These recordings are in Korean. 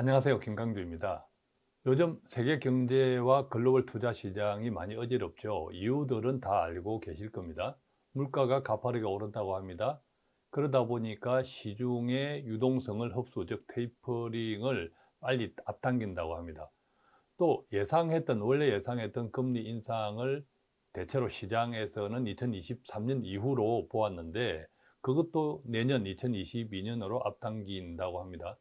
안녕하세요. 김강주입니다. 요즘 세계 경제와 글로벌 투자 시장이 많이 어지럽죠. 이유들은 다 알고 계실 겁니다. 물가가 가파르게 오른다고 합니다. 그러다 보니까 시중의 유동성을 흡수 즉 테이퍼링을 빨리 앞당긴다고 합니다. 또 예상했던 원래 예상했던 금리 인상을 대체로 시장에서는 2023년 이후로 보았는데 그것도 내년 2022년으로 앞당긴다고 합니다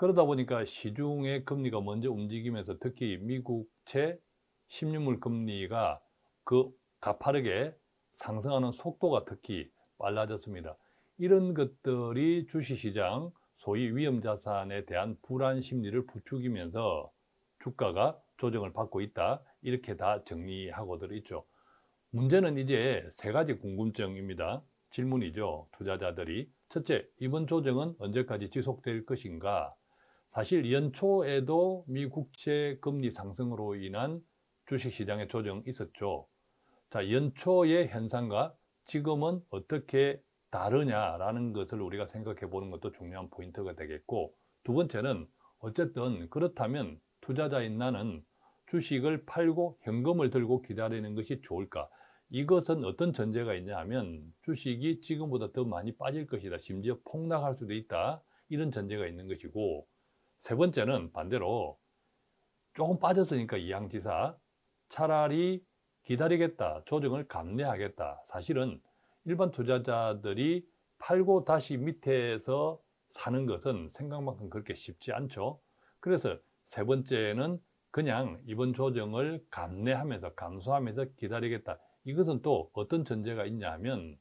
그러다 보니까 시중의 금리가 먼저 움직이면서 특히 미국채 10년물 금리가 그 가파르게 상승하는 속도가 특히 빨라졌습니다. 이런 것들이 주식시장 소위 위험자산에 대한 불안 심리를 부추기면서 주가가 조정을 받고 있다 이렇게 다 정리하고들 있죠. 문제는 이제 세 가지 궁금증입니다. 질문이죠. 투자자들이. 첫째, 이번 조정은 언제까지 지속될 것인가? 사실 연초에도 미 국채 금리 상승으로 인한 주식시장의 조정이 있었죠. 자, 연초의 현상과 지금은 어떻게 다르냐라는 것을 우리가 생각해 보는 것도 중요한 포인트가 되겠고 두 번째는 어쨌든 그렇다면 투자자인 나는 주식을 팔고 현금을 들고 기다리는 것이 좋을까? 이것은 어떤 전제가 있냐 하면 주식이 지금보다 더 많이 빠질 것이다. 심지어 폭락할 수도 있다. 이런 전제가 있는 것이고 세 번째는 반대로 조금 빠졌으니까 이양지사 차라리 기다리겠다 조정을 감내하겠다. 사실은 일반 투자자들이 팔고 다시 밑에서 사는 것은 생각만큼 그렇게 쉽지 않죠. 그래서 세 번째는 그냥 이번 조정을 감내하면서 감수하면서 기다리겠다. 이것은 또 어떤 전제가 있냐 하면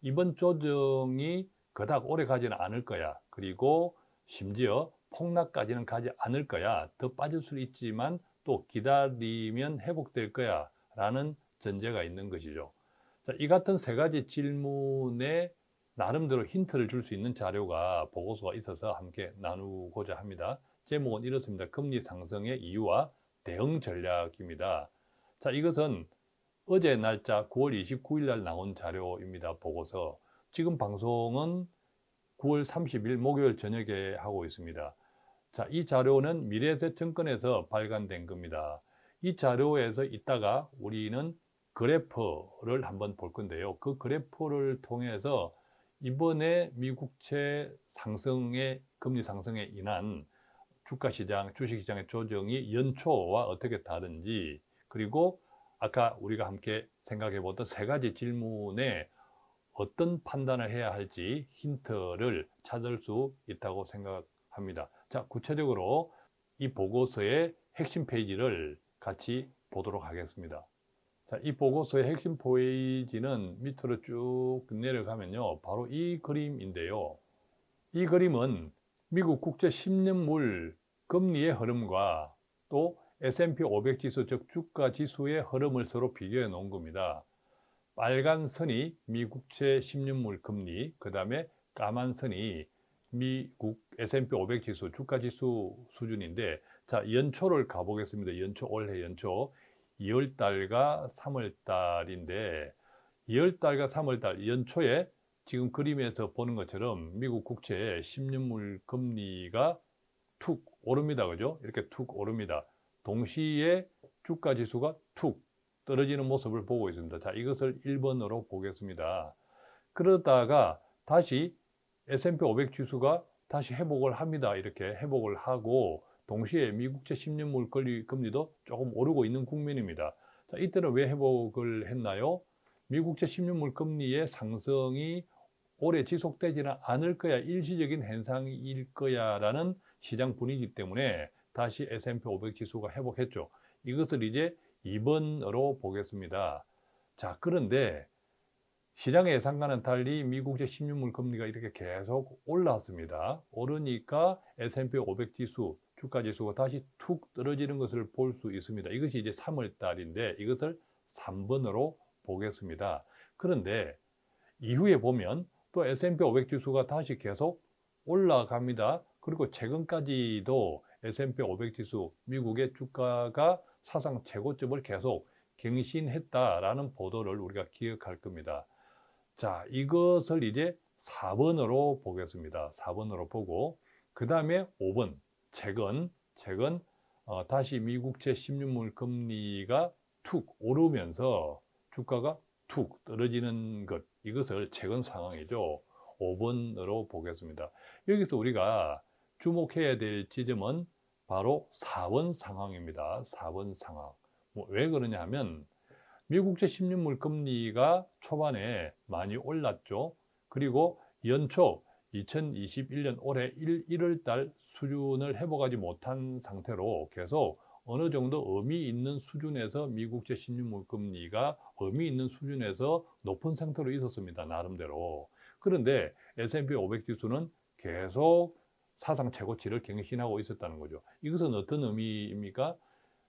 이번 조정이 그닥 오래 가지는 않을 거야. 그리고 심지어 폭락까지는 가지 않을 거야. 더 빠질 수 있지만 또 기다리면 회복될 거야. 라는 전제가 있는 것이죠. 자, 이 같은 세 가지 질문에 나름대로 힌트를 줄 수 있는 자료가 보고서가 있어서 함께 나누고자 합니다. 제목은 이렇습니다. 금리 상승의 이유와 대응 전략입니다. 자 이것은 어제 날짜 9월 29일 날 나온 자료입니다 보고서. 지금 방송은 9월 30일 목요일 저녁에 하고 있습니다. 자, 이 자료는 미래에셋증권에서 발간된 겁니다. 이 자료에서 이따가 우리는 그래프를 한번 볼 건데요. 그 그래프를 통해서 이번에 미국채 상승의 금리 상승에 인한 주가시장, 주식시장의 조정이 연초와 어떻게 다른지 그리고 아까 우리가 함께 생각해 보던 세 가지 질문에 어떤 판단을 해야 할지 힌트를 찾을 수 있다고 생각합니다. 자, 구체적으로 이 보고서의 핵심 페이지를 같이 보도록 하겠습니다. 자, 이 보고서의 핵심 페이지는 밑으로 쭉 내려가면요. 바로 이 그림인데요. 이 그림은 미국 국제 10년물 금리의 흐름과 또 S&P 500 지수, 즉 주가 지수의 흐름을 서로 비교해 놓은 겁니다. 빨간 선이 미국채 10년물 금리, 그 다음에 까만 선이 미국 S&P 500 지수, 주가 지수 수준인데 자 연초를 가보겠습니다. 연초, 올해 연초 2월달과 3월달인데 2월달과 3월달 연초에 지금 그림에서 보는 것처럼 미국 국채 10년물 금리가 툭 오릅니다. 그죠? 이렇게 툭 오릅니다. 동시에 주가 지수가 툭 떨어지는 모습을 보고 있습니다. 자, 이것을 1번으로 보겠습니다. 그러다가 다시 S&P 500 지수가 다시 회복을 합니다. 이렇게 회복을 하고 동시에 미국제 10년물 금리도 조금 오르고 있는 국면입니다. 자, 이때는 왜 회복을 했나요? 미국제 10년 물 금리의 상승이 오래 지속되지는 않을 거야, 일시적인 현상일 거야 라는 시장 분위기 때문에 다시 S&P 500 지수가 회복했죠. 이것을 이제 2번으로 보겠습니다. 자, 그런데 시장의 예상과는 달리 미국제 10년물 금리가 이렇게 계속 올라왔습니다. 오르니까 S&P 500 지수, 주가 지수가 다시 툭 떨어지는 것을 볼 수 있습니다. 이것이 이제 3월 달인데 이것을 3번으로 보겠습니다. 그런데 이후에 보면 또 S&P 500 지수가 다시 계속 올라갑니다. 그리고 최근까지도 S&P 500 지수, 미국의 주가가 사상 최고점을 계속 갱신했다라는 보도를 우리가 기억할 겁니다. 자, 이것을 이제 4번으로 보겠습니다. 4번으로 보고 그 다음에 5번. 최근 최근 어, 다시 미국채 10년물 금리가 툭 오르면서 주가가 툭 떨어지는 것 이것을 최근 상황이죠. 5번으로 보겠습니다. 여기서 우리가 주목해야 될 지점은 바로 4번 상황입니다. 4번 상황. 뭐 왜 그러냐 하면 미국제 10년물 금리가 초반에 많이 올랐죠. 그리고 연초 2021년 올해 1, 1월 달 수준을 회복하지 못한 상태로 계속 어느 정도 의미 있는 수준에서 미국제 10년물 금리가 의미 있는 수준에서 높은 상태로 있었습니다. 나름대로. 그런데 S&P 500 지수는 계속 사상 최고치를 갱신하고 있었다는 거죠. 이것은 어떤 의미입니까?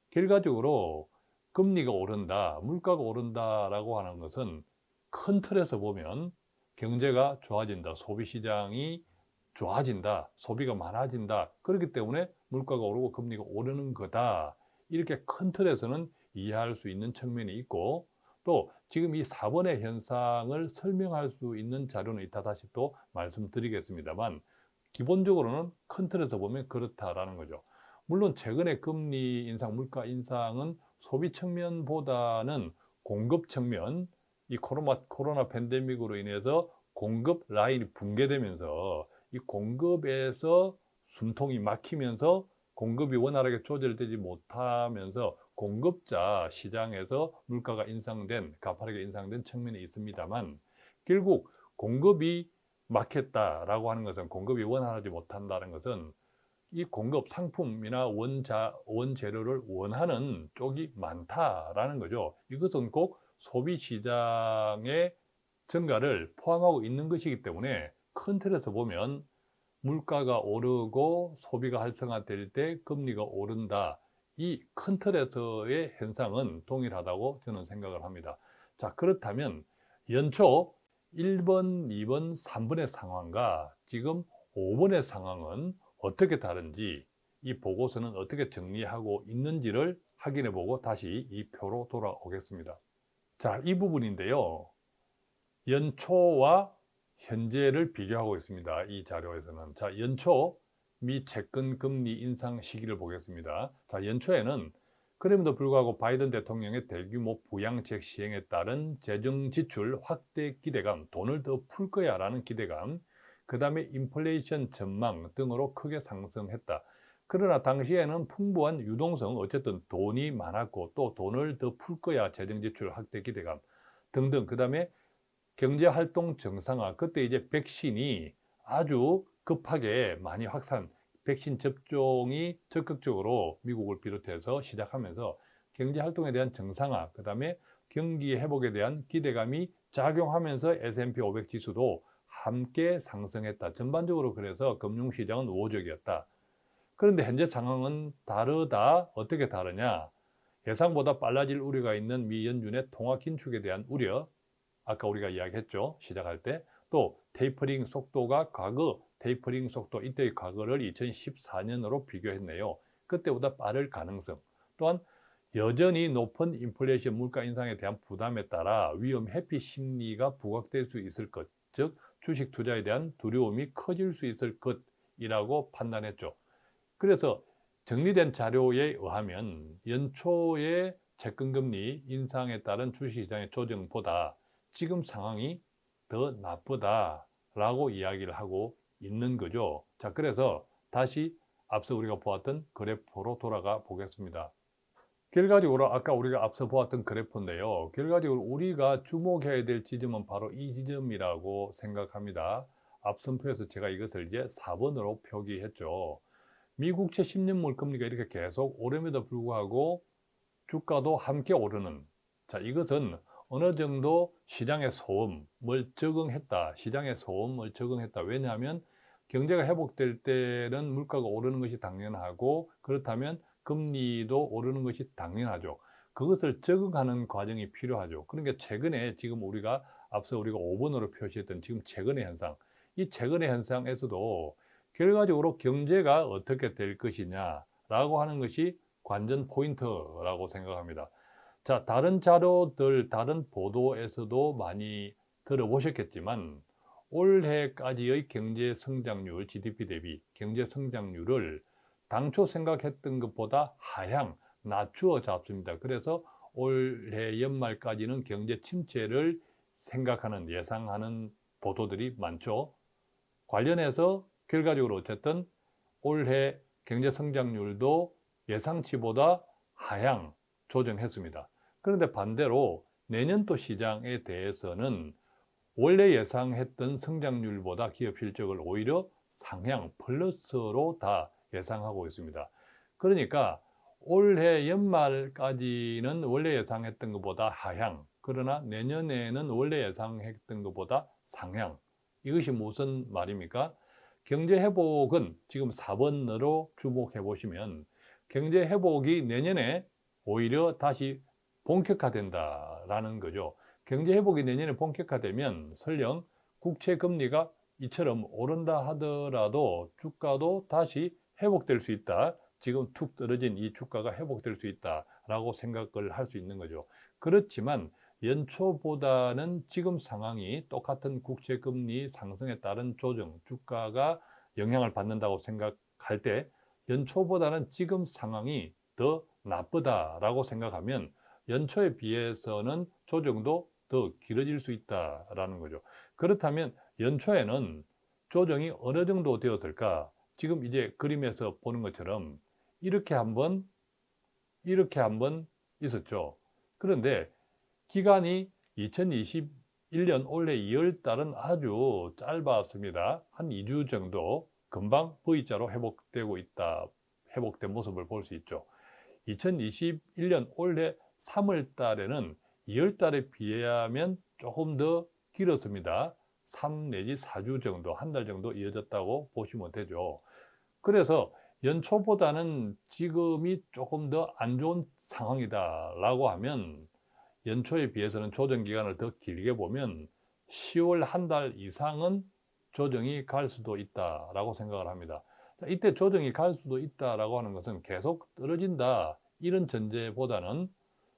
결과적으로 금리가 오른다, 물가가 오른다라고 하는 것은 큰 틀에서 보면 경제가 좋아진다, 소비시장이 좋아진다, 소비가 많아진다. 그렇기 때문에 물가가 오르고 금리가 오르는 거다. 이렇게 큰 틀에서는 이해할 수 있는 측면이 있고 또 지금 이 4번의 현상을 설명할 수 있는 자료는 이따 다시 또 말씀드리겠습니다만 기본적으로는 큰 틀에서 보면 그렇다라는 거죠. 물론 최근에 금리 인상, 물가 인상은 소비 측면보다는 공급 측면, 이 코로나, 코로나 팬데믹으로 인해서 공급 라인이 붕괴되면서 이 공급에서 숨통이 막히면서 공급이 원활하게 조절되지 못하면서 공급자 시장에서 물가가 인상된, 가파르게 인상된 측면이 있습니다만 결국 공급이 막혔다라고 하는 것은 공급이 원활하지 못한다는 것은 이 공급 상품이나 원자, 원재료를 원하는 쪽이 많다라는 거죠. 이것은 꼭 소비 시장의 증가를 포함하고 있는 것이기 때문에 큰 틀에서 보면 물가가 오르고 소비가 활성화될 때 금리가 오른다. 이 큰 틀에서의 현상은 동일하다고 저는 생각을 합니다. 자, 그렇다면 연초 1번, 2번, 3번의 상황과 지금 5번의 상황은 어떻게 다른지 이 보고서는 어떻게 정리하고 있는지를 확인해 보고 다시 이 표로 돌아오겠습니다. 자, 이 부분인데요. 연초와 현재를 비교하고 있습니다. 이 자료에서는. 자, 연초 미 채권 금리 인상 시기를 보겠습니다. 자, 연초에는 그럼에도 불구하고 바이든 대통령의 대규모 부양책 시행에 따른 재정 지출 확대 기대감, 돈을 더 풀 거야 라는 기대감, 그 다음에 인플레이션 전망 등으로 크게 상승했다. 그러나 당시에는 풍부한 유동성, 어쨌든 돈이 많았고 또 돈을 더 풀 거야 재정 지출 확대 기대감 등등 그 다음에 경제활동 정상화, 그때 이제 백신이 아주 급하게 많이 확산, 백신 접종이 적극적으로 미국을 비롯해서 시작하면서 경제활동에 대한 정상화, 그 다음에 경기 회복에 대한 기대감이 작용하면서 S&P 500 지수도 함께 상승했다. 전반적으로 그래서 금융시장은 우호적이었다. 그런데 현재 상황은 다르다. 어떻게 다르냐? 예상보다 빨라질 우려가 있는 미 연준의 통화 긴축에 대한 우려, 아까 우리가 이야기했죠. 시작할 때. 또 테이퍼링 속도가 과거 테이퍼링 속도 이때의 과거를 2014년으로 비교했네요. 그때보다 빠를 가능성. 또한 여전히 높은 인플레이션 물가 인상에 대한 부담에 따라 위험 회피 심리가 부각될 수 있을 것, 즉 주식 투자에 대한 두려움이 커질 수 있을 것이라고 판단했죠. 그래서 정리된 자료에 의하면 연초에 채권금리 인상에 따른 주식시장의 조정보다 지금 상황이 더 나쁘다라고 이야기를 하고 있는 거죠. 자, 그래서 다시 앞서 우리가 보았던 그래프로 돌아가 보겠습니다. 결과적으로 아까 우리가 앞서 보았던 그래프인데요. 결과적으로 우리가 주목해야 될 지점은 바로 이 지점이라고 생각합니다. 앞선 표에서 제가 이것을 이제 4번으로 표기했죠. 미국채 10년물 금리가 이렇게 계속 오름에도 불구하고 주가도 함께 오르는 자 이것은 어느 정도 시장의 소음을 적응했다. 시장의 소음을 적응했다. 왜냐하면 경제가 회복될 때는 물가가 오르는 것이 당연하고 그렇다면 금리도 오르는 것이 당연하죠. 그것을 적응하는 과정이 필요하죠. 그러니까 최근에 지금 우리가 앞서 우리가 5번으로 표시했던 지금 최근의 현상, 이 최근의 현상에서도 결과적으로 경제가 어떻게 될 것이냐라고 하는 것이 관전 포인트라고 생각합니다. 자, 다른 자료들, 다른 보도에서도 많이 들어보셨겠지만 올해까지의 경제 성장률, GDP 대비 경제 성장률을 당초 생각했던 것보다 하향, 낮추어 잡습니다. 그래서 올해 연말까지는 경제 침체를 생각하는, 예상하는 보도들이 많죠. 관련해서 결과적으로 어쨌든 올해 경제 성장률도 예상치보다 하향 조정했습니다. 그런데 반대로 내년도 시장에 대해서는 원래 예상했던 성장률보다 기업 실적을 오히려 상향 플러스로 다 예상하고 있습니다. 그러니까 올해 연말까지는 원래 예상했던 것보다 하향 그러나 내년에는 원래 예상했던 것보다 상향 이것이 무슨 말입니까? 경제 회복은 지금 4번으로 주목해 보시면 경제 회복이 내년에 오히려 다시 본격화된다라는 거죠. 경제 회복이 내년에 본격화되면 설령 국채 금리가 이처럼 오른다 하더라도 주가도 다시 회복될 수 있다. 지금 툭 떨어진 이 주가가 회복될 수 있다라고 생각을 할 수 있는 거죠. 그렇지만 연초보다는 지금 상황이 똑같은 국채 금리 상승에 따른 조정, 주가가 영향을 받는다고 생각할 때 연초보다는 지금 상황이 더 나쁘다라고 생각하면 연초에 비해서는 조정도 더 길어질 수 있다라는 거죠. 그렇다면 연초에는 조정이 어느 정도 되었을까? 지금 이제 그림에서 보는 것처럼 이렇게 한번 이렇게 한번 있었죠. 그런데 기간이 2021년 올해 2월 달은 아주 짧았습니다. 한 2주 정도 금방 V자로 회복되고 있다. 회복된 모습을 볼 수 있죠. 2021년 올해 3월 달에는 2월 달에 비하면 조금 더 길었습니다. 3 내지 4주 정도, 한 달 정도 이어졌다고 보시면 되죠. 그래서 연초보다는 지금이 조금 더 안 좋은 상황이다 라고 하면 연초에 비해서는 조정 기간을 더 길게 보면 10월 한 달 이상은 조정이 갈 수도 있다 라고 생각을 합니다. 이때 조정이 갈 수도 있다 라고 하는 것은 계속 떨어진다 이런 전제보다는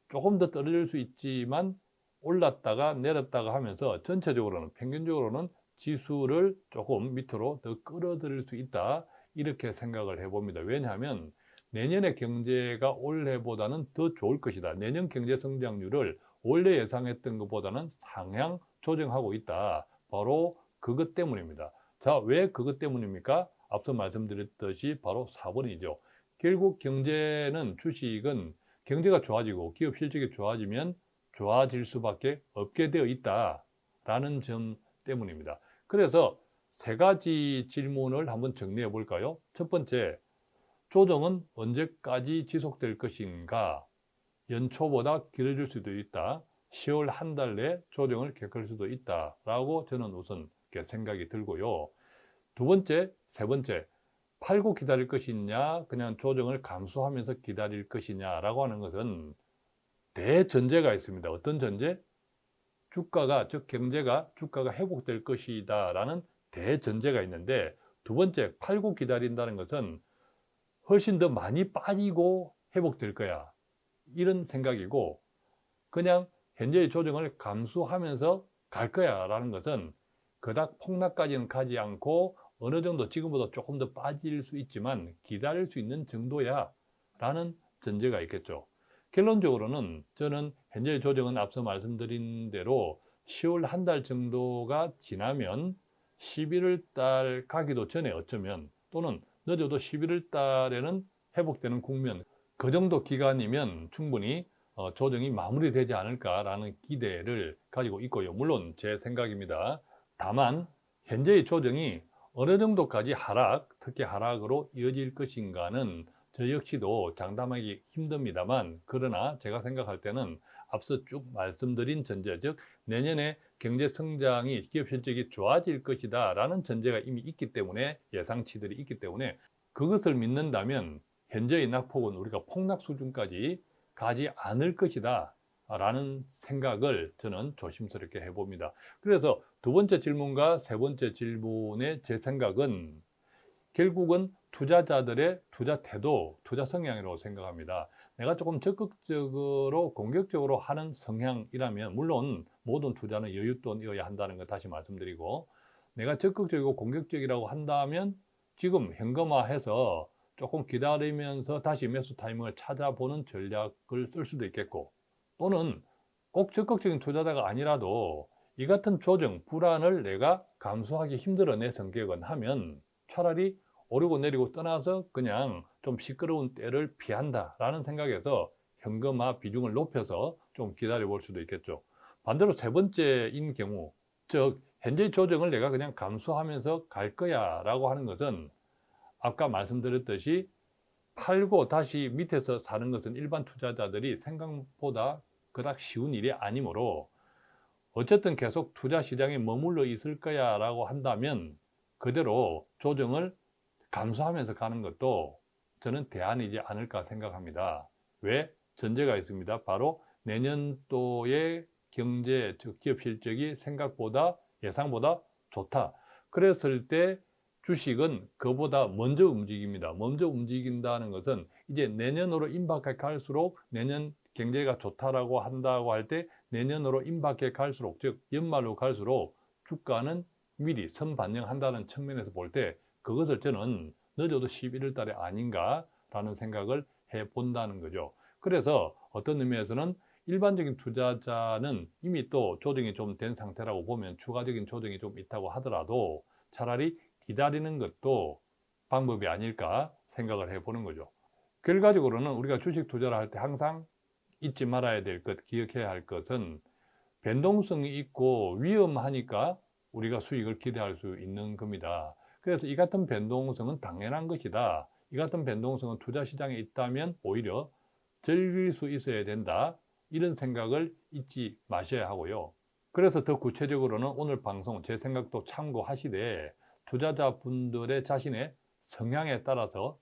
조금 더 떨어질 수 있지만 올랐다가 내렸다가 하면서 전체적으로는 평균적으로는 지수를 조금 밑으로 더 끌어들일 수 있다 이렇게 생각을 해봅니다. 왜냐하면 내년의 경제가 올해보다는 더 좋을 것이다. 내년 경제 성장률을 원래 예상했던 것보다는 상향 조정하고 있다. 바로 그것 때문입니다. 자, 왜 그것 때문입니까? 앞서 말씀드렸듯이 바로 4번이죠. 결국 경제는 주식은 경제가 좋아지고 기업 실적이 좋아지면 좋아질 수밖에 없게 되어 있다라는 점 때문입니다. 그래서 세 가지 질문을 한번 정리해 볼까요? 첫 번째, 조정은 언제까지 지속될 것인가? 연초보다 길어질 수도 있다. 10월 한 달 내 조정을 겪을 수도 있다 라고 저는 우선 생각이 들고요. 두 번째, 세 번째, 팔고 기다릴 것이냐, 그냥 조정을 감수하면서 기다릴 것이냐라고 하는 것은 대전제가 있습니다. 어떤 전제? 주가가, 즉 경제가, 주가가 회복될 것이다 라는 대전제가 있는데 두 번째, 팔고 기다린다는 것은 훨씬 더 많이 빠지고 회복될 거야. 이런 생각이고 그냥 현재의 조정을 감수하면서 갈 거야 라는 것은 그닥 폭락까지는 가지 않고 어느 정도 지금보다 조금 더 빠질 수 있지만 기다릴 수 있는 정도야 라는 전제가 있겠죠. 결론적으로는 저는 현재 조정은 앞서 말씀드린 대로 10월 한 달 정도가 지나면 11월 달 가기도 전에 어쩌면 또는 늦어도 11월 달에는 회복되는 국면 그 정도 기간이면 충분히 어, 조정이 마무리되지 않을까라는 기대를 가지고 있고요. 물론 제 생각입니다. 다만 현재의 조정이 어느 정도까지 하락, 특히 하락으로 이어질 것인가는 저 역시도 장담하기 힘듭니다만 그러나 제가 생각할 때는 앞서 쭉 말씀드린 전제 즉 내년에 경제 성장이 기업 실적이 좋아질 것이다 라는 전제가 이미 있기 때문에 예상치들이 있기 때문에 그것을 믿는다면 현재의 낙폭은 우리가 폭락 수준까지 가지 않을 것이다 라는 생각을 저는 조심스럽게 해봅니다. 그래서 두 번째 질문과 세 번째 질문의 제 생각은 결국은 투자자들의 투자 태도, 투자 성향이라고 생각합니다. 내가 조금 적극적으로 공격적으로 하는 성향이라면 물론 모든 투자는 여윳돈이어야 한다는 거 다시 말씀드리고 내가 적극적이고 공격적이라고 한다면 지금 현금화해서 조금 기다리면서 다시 매수 타이밍을 찾아보는 전략을 쓸 수도 있겠고 또는 꼭 적극적인 투자자가 아니라도 이 같은 조정, 불안을 내가 감수하기 힘들어 내 성격은 하면 차라리 오르고 내리고 떠나서 그냥 좀 시끄러운 때를 피한다 라는 생각에서 현금화 비중을 높여서 좀 기다려 볼 수도 있겠죠. 반대로 세 번째인 경우 즉 현재 조정을 내가 그냥 감수하면서 갈 거야 라고 하는 것은 아까 말씀드렸듯이 팔고 다시 밑에서 사는 것은 일반 투자자들이 생각보다 그닥 쉬운 일이 아니므로 어쨌든 계속 투자 시장에 머물러 있을 거야 라고 한다면 그대로 조정을 감수하면서 가는 것도 저는 대안이지 않을까 생각합니다. 왜? 전제가 있습니다. 바로 내년도의 경제, 즉 기업 실적이 생각보다 예상보다 좋다. 그랬을 때 주식은 그보다 먼저 움직입니다. 먼저 움직인다는 것은 이제 내년으로 임박해 갈수록 내년 경제가 좋다라고 한다고 할 때 내년으로 임박해 갈수록 즉 연말로 갈수록 주가는 미리 선반영한다는 측면에서 볼 때 그것을 저는 늦어도 11월 달에 아닌가 라는 생각을 해 본다는 거죠. 그래서 어떤 의미에서는 일반적인 투자자는 이미 또 조정이 좀 된 상태라고 보면 추가적인 조정이 좀 있다고 하더라도 차라리 기다리는 것도 방법이 아닐까 생각을 해보는 거죠. 결과적으로는 우리가 주식 투자를 할 때 항상 잊지 말아야 될 것, 기억해야 할 것은 변동성이 있고 위험하니까 우리가 수익을 기대할 수 있는 겁니다. 그래서 이 같은 변동성은 당연한 것이다. 이 같은 변동성은 투자 시장에 있다면 오히려 즐길 수 있어야 된다. 이런 생각을 잊지 마셔야 하고요. 그래서 더 구체적으로는 오늘 방송 제 생각도 참고하시되 투자자분들의 자신의 성향에 따라서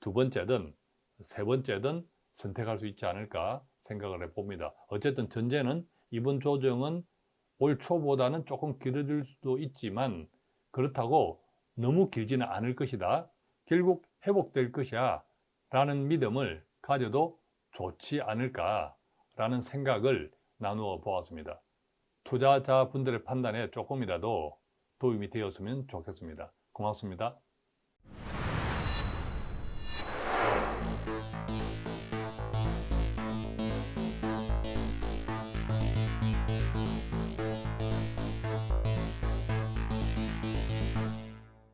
두 번째든 세 번째든 선택할 수 있지 않을까 생각을 해봅니다. 어쨌든 전제는 이번 조정은 올 초보다는 조금 길어질 수도 있지만 그렇다고 너무 길지는 않을 것이다. 결국 회복될 것이야 라는 믿음을 가져도 좋지 않을까 라는 생각을 나누어 보았습니다. 투자자분들의 판단에 조금이라도 도움이 되었으면 좋겠습니다. 고맙습니다.